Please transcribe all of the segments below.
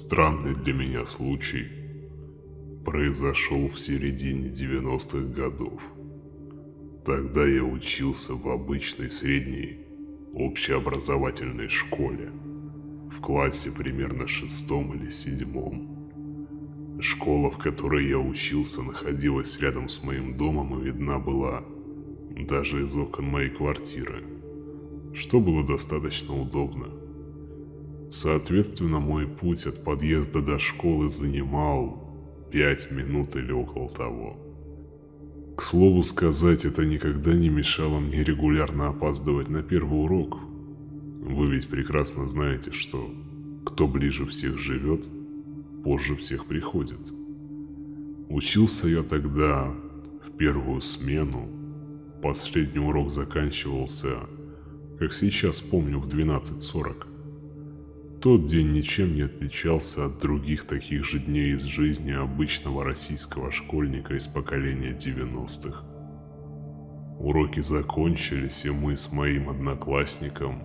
Странный для меня случай произошел в середине 90-х годов. Тогда я учился в обычной средней общеобразовательной школе, в классе примерно шестом или седьмом. Школа, в которой я учился, находилась рядом с моим домом и видна была даже из окон моей квартиры, что было достаточно удобно. Соответственно, мой путь от подъезда до школы занимал пять минут или около того. К слову сказать, это никогда не мешало мне регулярно опаздывать на первый урок. Вы ведь прекрасно знаете, что кто ближе всех живет, позже всех приходит. Учился я тогда в первую смену. Последний урок заканчивался, как сейчас помню, в 12.40. Тот день ничем не отличался от других таких же дней из жизни обычного российского школьника из поколения 90-х. Уроки закончились, и мы с моим одноклассником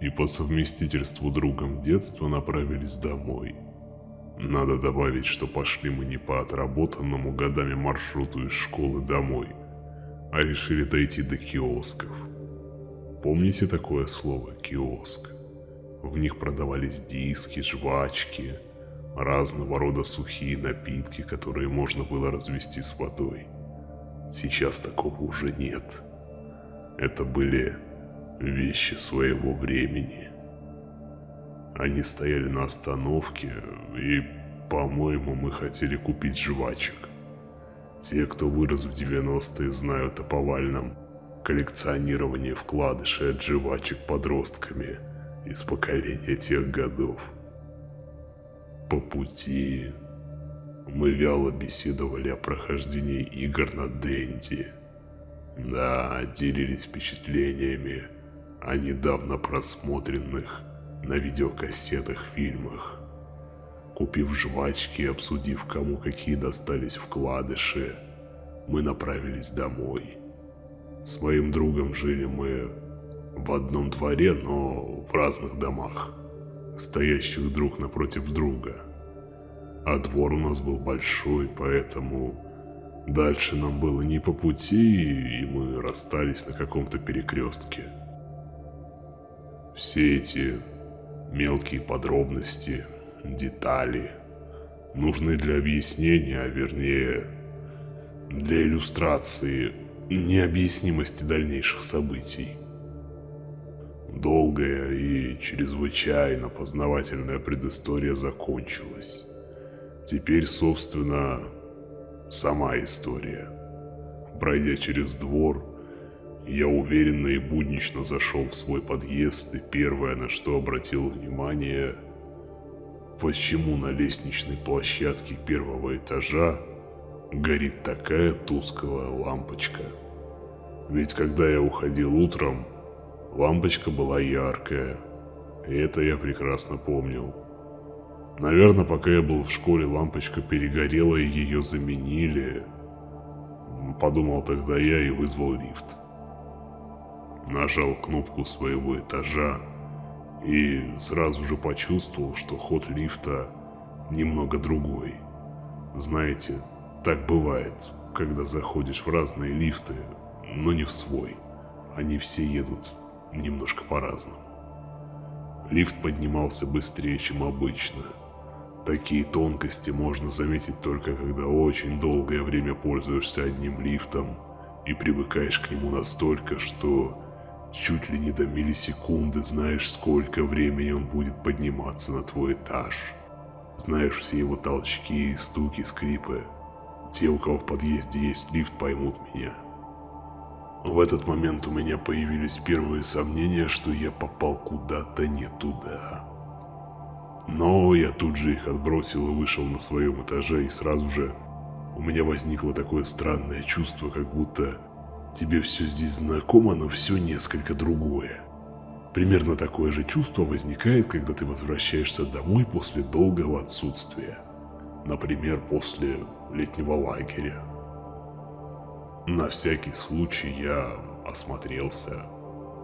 и по совместительству другом детства направились домой. Надо добавить, что пошли мы не по отработанному годами маршруту из школы домой, а решили дойти до киосков. Помните такое слово «киоск»? В них продавались диски, жвачки, разного рода сухие напитки, которые можно было развести с водой. Сейчас такого уже нет. Это были вещи своего времени. Они стояли на остановке, и, по-моему, мы хотели купить жвачек. Те, кто вырос в 90-е, знают о повальном коллекционировании вкладышей от жвачек подростками – из поколения тех годов. По пути мы вяло беседовали о прохождении игр на Дэнди. Да, делились впечатлениями о недавно просмотренных на видеокассетах фильмах. Купив жвачки и обсудив, кому какие достались вкладыши, мы направились домой. С моим другом жили мы в одном дворе, но в разных домах, стоящих друг напротив друга. А двор у нас был большой, поэтому дальше нам было не по пути, и мы расстались на каком-то перекрестке. Все эти мелкие подробности, детали нужны для объяснения, а вернее для иллюстрации необъяснимости дальнейших событий. Долгая и чрезвычайно познавательная предыстория закончилась. Теперь, собственно, сама история. Пройдя через двор, я уверенно и буднично зашел в свой подъезд, и первое, на что обратил внимание, почему на лестничной площадке первого этажа горит такая тусклая лампочка. Ведь когда я уходил утром, Лампочка была яркая, и это я прекрасно помнил. Наверное, пока я был в школе, лампочка перегорела и ее заменили. Подумал тогда я и вызвал лифт. Нажал кнопку своего этажа и сразу же почувствовал, что ход лифта немного другой. Знаете, так бывает, когда заходишь в разные лифты, но не в свой. Они все едут немножко по-разному. Лифт поднимался быстрее, чем обычно. Такие тонкости можно заметить только когда очень долгое время пользуешься одним лифтом и привыкаешь к нему настолько, что чуть ли не до миллисекунды знаешь, сколько времени он будет подниматься на твой этаж. Знаешь все его толчки, стуки, скрипы. Те, у кого в подъезде есть лифт, поймут меня. В этот момент у меня появились первые сомнения, что я попал куда-то не туда. Но я тут же их отбросил и вышел на своем этаже, и сразу же у меня возникло такое странное чувство, как будто тебе все здесь знакомо, но все несколько другое. Примерно такое же чувство возникает, когда ты возвращаешься домой после долгого отсутствия. Например, после летнего лагеря. На всякий случай я осмотрелся.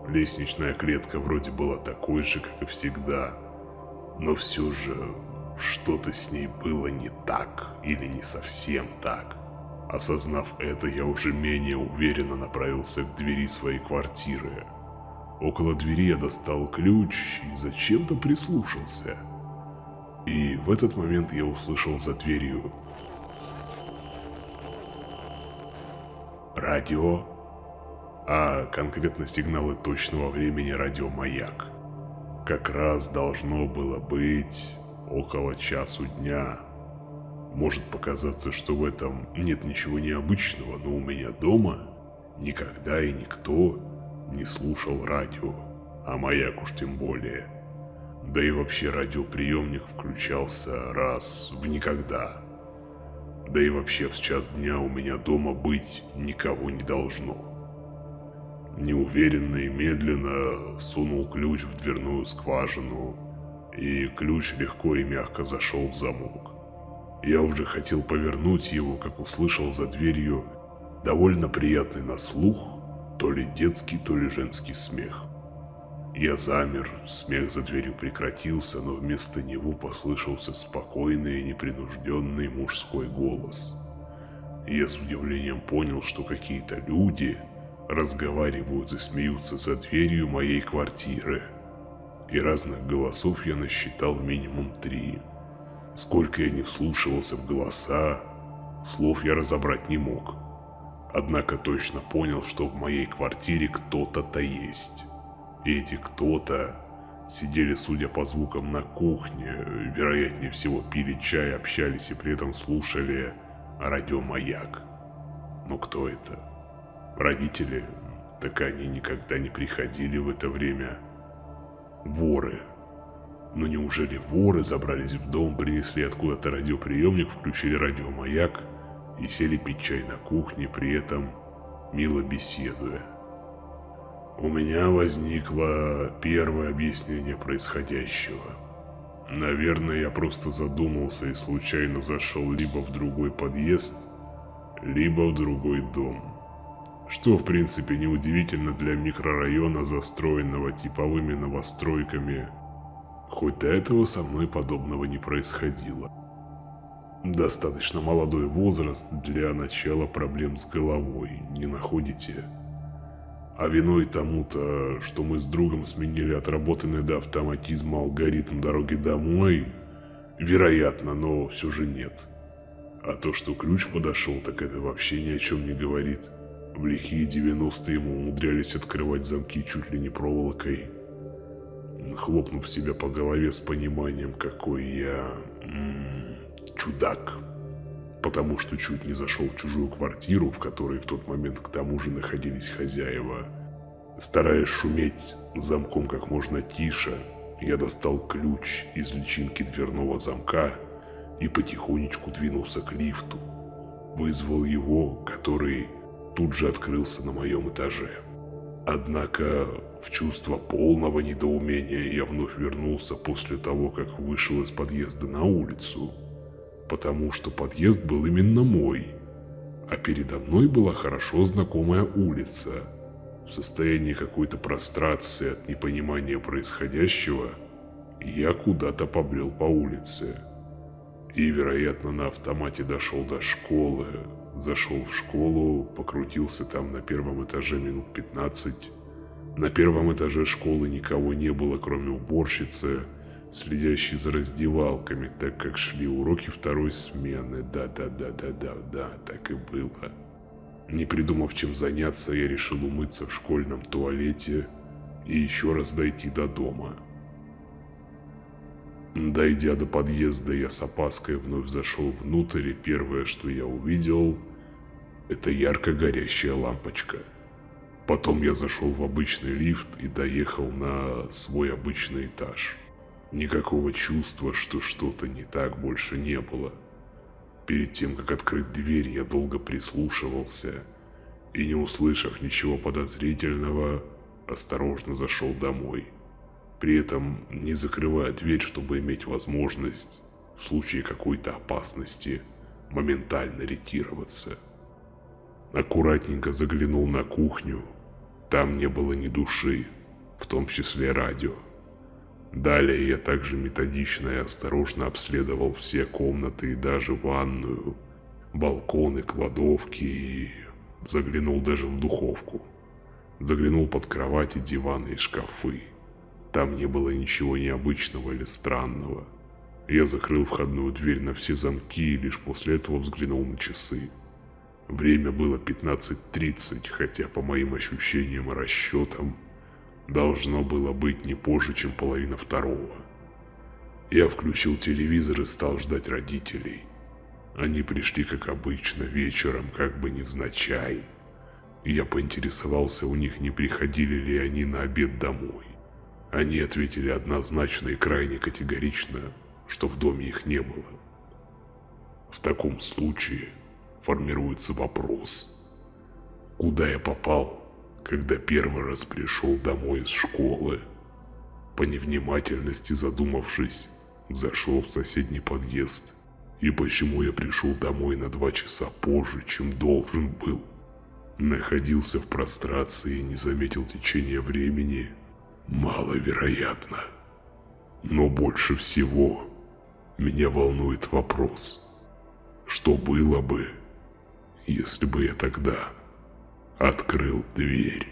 Лестничная клетка вроде была такой же, как и всегда. Но все же что-то с ней было не так или не совсем так. Осознав это, я уже менее уверенно направился к двери своей квартиры. Около двери я достал ключ и зачем-то прислушался. И в этот момент я услышал за дверью радио, а конкретно сигналы точного времени радиомаяк. Как раз должно было быть около часу дня. Может показаться, что в этом нет ничего необычного, но у меня дома никогда и никто не слушал радио, а маяк уж тем более. Да и вообще радиоприемник включался раз в никогда. Да и вообще в час дня у меня дома быть никого не должно. Неуверенно и медленно сунул ключ в дверную скважину, и ключ легко и мягко зашел в замок. Я уже хотел повернуть его, как услышал за дверью довольно приятный на слух то ли детский, то ли женский смех. Я замер, смех за дверью прекратился, но вместо него послышался спокойный и непринужденный мужской голос. Я с удивлением понял, что какие-то люди разговаривают и смеются за дверью моей квартиры. И разных голосов я насчитал минимум три. Сколько я не вслушивался в голоса, слов я разобрать не мог. Однако точно понял, что в моей квартире кто-то-то есть. Эти кто-то сидели, судя по звукам, на кухне, вероятнее всего пили чай, общались и при этом слушали радиомаяк. Но кто это? Родители? Так они никогда не приходили в это время. Воры. Но неужели воры забрались в дом, принесли откуда-то радиоприемник, включили радиомаяк и сели пить чай на кухне, при этом мило беседуя? У меня возникло первое объяснение происходящего. Наверное, я просто задумался и случайно зашел либо в другой подъезд, либо в другой дом. Что, в принципе, неудивительно для микрорайона, застроенного типовыми новостройками. Хоть до этого со мной подобного не происходило. Достаточно молодой возраст для начала проблем с головой, не находите? А виной тому-то, что мы с другом сменили отработанный до автоматизма алгоритм дороги домой, вероятно, но все же нет. А то, что ключ подошел, так это вообще ни о чем не говорит. В лихие 90-е ему умудрялись открывать замки чуть ли не проволокой. Хлопнув себя по голове с пониманием, какой я... М -м, чудак. Потому что чуть не зашел в чужую квартиру, в которой в тот момент к тому же находились хозяева. Стараясь шуметь замком как можно тише, я достал ключ из личинки дверного замка и потихонечку двинулся к лифту. Вызвал его, который тут же открылся на моем этаже. Однако в чувство полного недоумения я вновь вернулся после того, как вышел из подъезда на улицу, потому что подъезд был именно мой, а передо мной была хорошо знакомая улица. В состоянии какой-то прострации от непонимания происходящего, я куда-то побрел по улице. И, вероятно, на автомате дошел до школы, Зашел в школу, покрутился там на первом этаже минут 15. На первом этаже школы никого не было, кроме уборщицы, следящей за раздевалками, так как шли уроки второй смены. Да-да-да-да-да-да, так и было. Не придумав чем заняться, я решил умыться в школьном туалете и еще раз дойти до дома. Дойдя до подъезда, я с опаской вновь зашел внутрь, и первое, что я увидел, это ярко горящая лампочка. Потом я зашел в обычный лифт и доехал на свой обычный этаж. Никакого чувства, что что-то не так, больше не было. Перед тем, как открыть дверь, я долго прислушивался и, не услышав ничего подозрительного, осторожно зашел домой при этом не закрывая дверь, чтобы иметь возможность в случае какой-то опасности моментально ретироваться. Аккуратненько заглянул на кухню, там не было ни души, в том числе радио. Далее я также методично и осторожно обследовал все комнаты и даже ванную, балконы, кладовки и заглянул даже в духовку. Заглянул под кровати, диваны и шкафы. Там не было ничего необычного или странного. Я закрыл входную дверь на все замки и лишь после этого взглянул на часы. Время было 15.30, хотя по моим ощущениям и расчетам должно было быть не позже, чем половина второго. Я включил телевизор и стал ждать родителей. Они пришли, как обычно, вечером, как бы невзначай. Я поинтересовался у них, не приходили ли они на обед домой. Они ответили однозначно и крайне категорично, что в доме их не было. В таком случае формируется вопрос, куда я попал, когда первый раз пришел домой из школы. По невнимательности задумавшись, зашел в соседний подъезд. И почему я пришел домой на два часа позже, чем должен был? Находился в прострации и не заметил течения времени – Маловероятно. Но больше всего меня волнует вопрос, что было бы, если бы я тогда открыл дверь.